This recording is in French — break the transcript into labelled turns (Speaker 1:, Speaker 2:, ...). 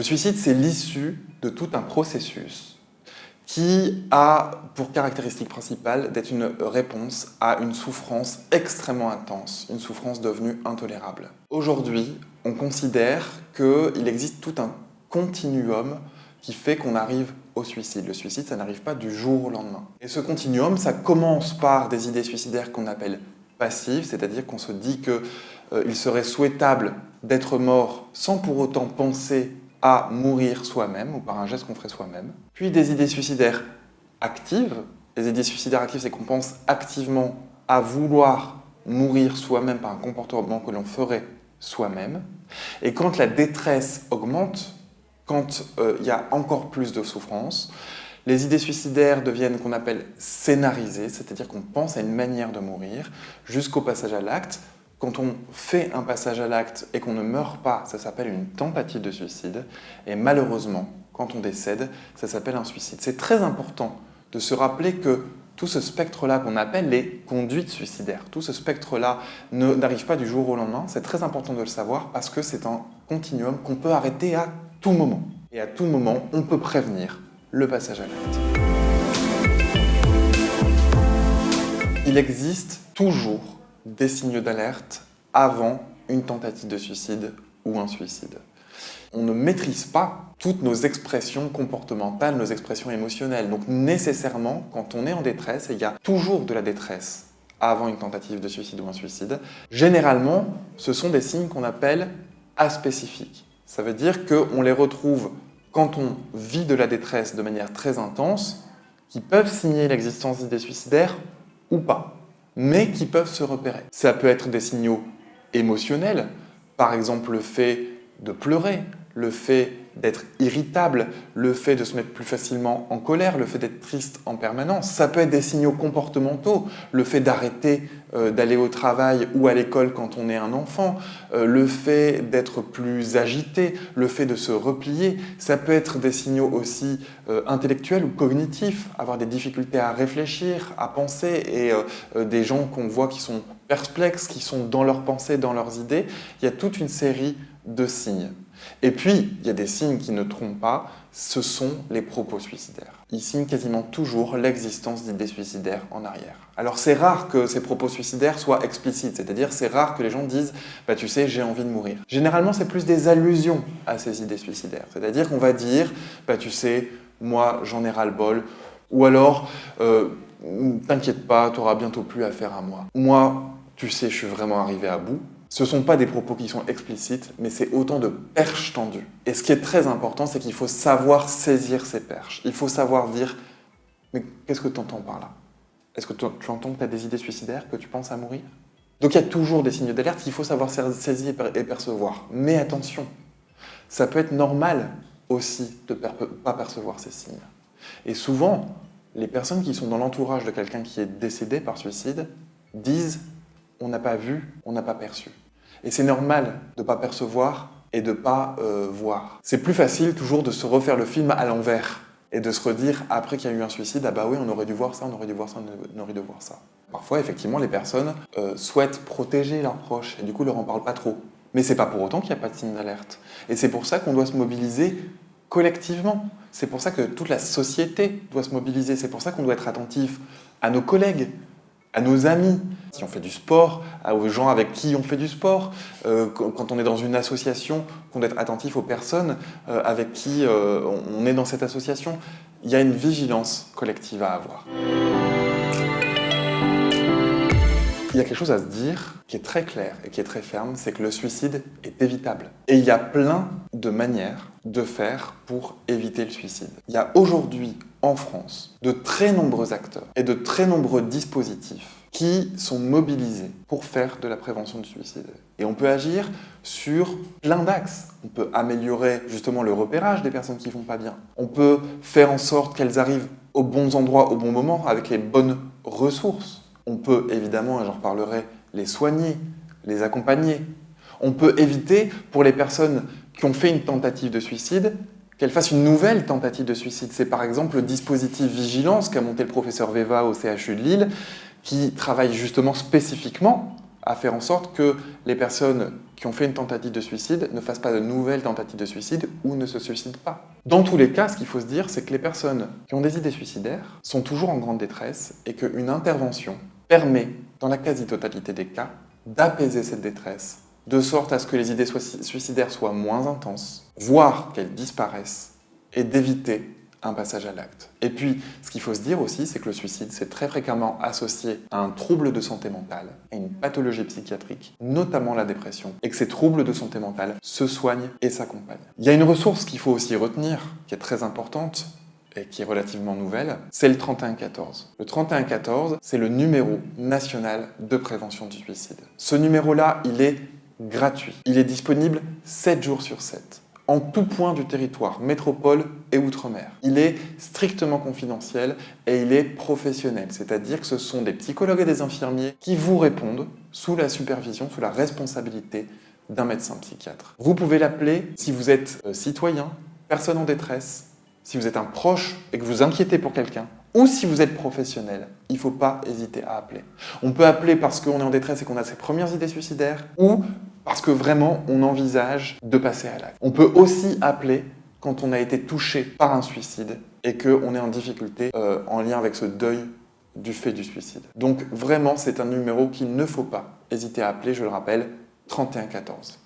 Speaker 1: Le suicide, c'est l'issue de tout un processus qui a pour caractéristique principale d'être une réponse à une souffrance extrêmement intense, une souffrance devenue intolérable. Aujourd'hui, on considère qu'il existe tout un continuum qui fait qu'on arrive au suicide. Le suicide, ça n'arrive pas du jour au lendemain. Et ce continuum, ça commence par des idées suicidaires qu'on appelle passives, c'est-à-dire qu'on se dit qu'il euh, serait souhaitable d'être mort sans pour autant penser à mourir soi-même ou par un geste qu'on ferait soi-même. Puis des idées suicidaires actives. Les idées suicidaires actives, c'est qu'on pense activement à vouloir mourir soi-même par un comportement que l'on ferait soi-même. Et quand la détresse augmente, quand euh, il y a encore plus de souffrance, les idées suicidaires deviennent qu'on appelle scénarisées, c'est-à-dire qu'on pense à une manière de mourir jusqu'au passage à l'acte, quand on fait un passage à l'acte et qu'on ne meurt pas, ça s'appelle une tentative de suicide. Et malheureusement, quand on décède, ça s'appelle un suicide. C'est très important de se rappeler que tout ce spectre-là qu'on appelle les conduites suicidaires, tout ce spectre-là n'arrive pas du jour au lendemain. C'est très important de le savoir parce que c'est un continuum qu'on peut arrêter à tout moment. Et à tout moment, on peut prévenir le passage à l'acte. Il existe toujours des signaux d'alerte avant une tentative de suicide ou un suicide. On ne maîtrise pas toutes nos expressions comportementales, nos expressions émotionnelles. Donc nécessairement, quand on est en détresse, et il y a toujours de la détresse avant une tentative de suicide ou un suicide, généralement, ce sont des signes qu'on appelle aspécifiques. Ça veut dire qu'on les retrouve quand on vit de la détresse de manière très intense, qui peuvent signer l'existence d'idées suicidaires ou pas mais qui peuvent se repérer. Ça peut être des signaux émotionnels, par exemple le fait de pleurer, le fait d'être irritable, le fait de se mettre plus facilement en colère, le fait d'être triste en permanence. Ça peut être des signaux comportementaux, le fait d'arrêter euh, d'aller au travail ou à l'école quand on est un enfant, euh, le fait d'être plus agité, le fait de se replier. Ça peut être des signaux aussi euh, intellectuels ou cognitifs, avoir des difficultés à réfléchir, à penser, et des gens qu'on voit qui sont perplexes, qui sont dans leurs pensées, dans leurs idées. Il y a toute une série de signes. Et puis, il y a des signes qui ne trompent pas, ce sont les propos suicidaires. Ils signent quasiment toujours l'existence d'idées suicidaires en arrière. Alors c'est rare que ces propos suicidaires soient explicites, c'est-à-dire c'est rare que les gens disent « bah tu sais, j'ai envie de mourir ». Généralement, c'est plus des allusions à ces idées suicidaires, c'est-à-dire qu'on va dire « bah tu sais, moi j'en ai ras-le-bol » ou alors euh, T'inquiète pas, tu auras bientôt plus affaire à moi ». Moi, tu sais, je suis vraiment arrivé à bout ». Ce ne sont pas des propos qui sont explicites, mais c'est autant de perches tendues. Et ce qui est très important, c'est qu'il faut savoir saisir ces perches. Il faut savoir dire « Mais qu'est-ce que tu entends par là? Est-ce que tu, entends que tu as des idées suicidaires, que tu penses à mourir ?» Donc il y a toujours des signes d'alerte qu'il faut savoir saisir et percevoir. Mais attention, ça peut être normal aussi de ne pas percevoir ces signes. Et souvent, les personnes qui sont dans l'entourage de quelqu'un qui est décédé par suicide disent on n'a pas vu, on n'a pas perçu. Et c'est normal de ne pas percevoir et de ne pas euh, voir. C'est plus facile toujours de se refaire le film à l'envers et de se redire après qu'il y a eu un suicide, ah bah oui, on aurait dû voir ça, on aurait dû voir ça, on aurait dû voir ça. Parfois, effectivement, les personnes euh, souhaitent protéger leurs proches et du coup, leur en parlent pas trop. Mais c'est pas pour autant qu'il n'y a pas de signe d'alerte. Et c'est pour ça qu'on doit se mobiliser collectivement. C'est pour ça que toute la société doit se mobiliser. C'est pour ça qu'on doit être attentif à nos collègues, à nos amis qui ont fait du sport, aux gens avec qui on fait du sport, euh, quand on est dans une association, qu'on doit être attentif aux personnes euh, avec qui euh, on est dans cette association. Il y a une vigilance collective à avoir. Il y a quelque chose à se dire qui est très clair et qui est très ferme, c'est que le suicide est évitable. Et il y a plein de manières de faire pour éviter le suicide. Il y a aujourd'hui en France de très nombreux acteurs et de très nombreux dispositifs qui sont mobilisés pour faire de la prévention du suicide. Et on peut agir sur plein d'axes. On peut améliorer justement le repérage des personnes qui vont pas bien. On peut faire en sorte qu'elles arrivent aux bons endroits au bon moment avec les bonnes ressources. On peut évidemment, et j'en reparlerai, les soigner, les accompagner. On peut éviter, pour les personnes qui ont fait une tentative de suicide, qu'elles fassent une nouvelle tentative de suicide. C'est par exemple le dispositif vigilance qu'a monté le professeur Veva au CHU de Lille, qui travaille justement spécifiquement à faire en sorte que les personnes qui ont fait une tentative de suicide ne fassent pas de nouvelles tentatives de suicide ou ne se suicident pas. Dans tous les cas, ce qu'il faut se dire, c'est que les personnes qui ont des idées suicidaires sont toujours en grande détresse et qu'une intervention permet, dans la quasi-totalité des cas, d'apaiser cette détresse, de sorte à ce que les idées suicidaires soient moins intenses, voire qu'elles disparaissent, et d'éviter un passage à l'acte. Et puis, ce qu'il faut se dire aussi, c'est que le suicide, c'est très fréquemment associé à un trouble de santé mentale, à une pathologie psychiatrique, notamment la dépression, et que ces troubles de santé mentale se soignent et s'accompagnent. Il y a une ressource qu'il faut aussi retenir, qui est très importante, et qui est relativement nouvelle, c'est le 3114. Le 3114, c'est le numéro national de prévention du suicide. Ce numéro-là, il est gratuit. Il est disponible 7 jours sur 7 en tout point du territoire, métropole et outre-mer. Il est strictement confidentiel et il est professionnel, c'est-à-dire que ce sont des psychologues et des infirmiers qui vous répondent sous la supervision, sous la responsabilité d'un médecin psychiatre. Vous pouvez l'appeler si vous êtes euh, citoyen, personne en détresse, si vous êtes un proche et que vous inquiétez pour quelqu'un, ou si vous êtes professionnel, il ne faut pas hésiter à appeler. On peut appeler parce qu'on est en détresse et qu'on a ses premières idées suicidaires, ou parce que vraiment on envisage de passer à l'acte. On peut aussi appeler quand on a été touché par un suicide et qu'on est en difficulté euh, en lien avec ce deuil du fait du suicide. Donc vraiment, c'est un numéro qu'il ne faut pas hésiter à appeler, je le rappelle, 3114.